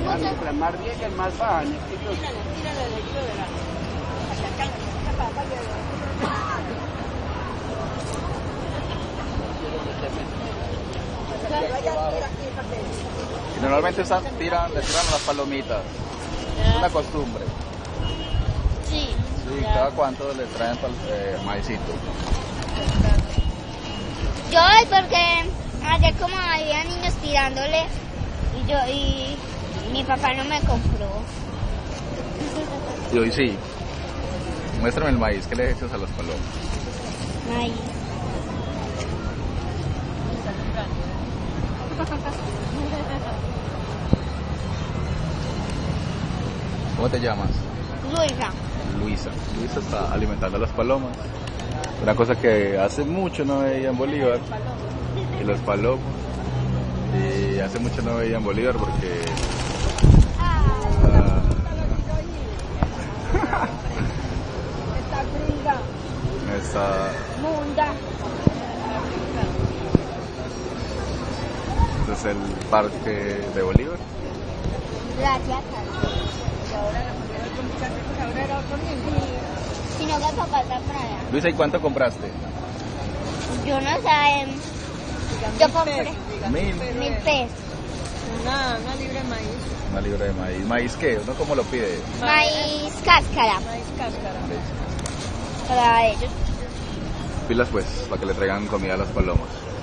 Mientras más más bajan. Es que yo- Y normalmente usan, tiran, le tiran las palomitas. Es una costumbre. Sí. Sí, cada cuánto le traen eh, maicito. Yo voy porque ayer como había niños tirándole y yo y papá no me compró. Y hoy sí. Muéstrame el maíz que le echas a las palomas. Ay. ¿Cómo te llamas? Luisa. Luisa. Luisa está alimentando a las palomas. Una cosa que hace mucho no veía en Bolívar. Y los palomos. Y hace mucho no veía en Bolívar porque... está, munda. este es el parque de Bolívar. Gracias. Si no, que papá está por allá. Luisa, ¿y cuánto compraste? Yo no sé. Yo compré Mil. mil pesos. Una, una libre de maíz, Una libra de maíz. ¿Maíz qué? ¿Uno cómo lo pide? Maíz cáscara maíz cáscara. para ellos. Pilas pues, para que le traigan comida a las palomas.